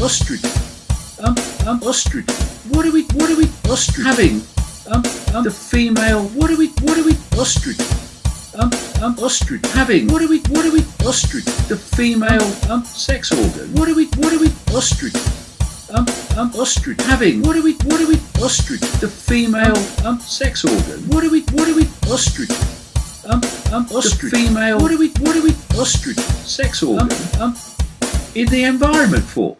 ostrich? Um, um, ostrich. What are we, what are we, ostrich having? Um, um, the female. What are we, what are we, ostrich? Um, um, ostrich having. What are we, what are we, ostrich? The female, um, sex organ. What are we, what are we, ostrich? Um, um, ostrich having. What are we, what are we, ostrich? The female, um, sex organ. What are we, what are we, ostrich? Um, um, ostrich. The female. What are we, what are we, ostrich? Sex organ. Um, um, in the environment for.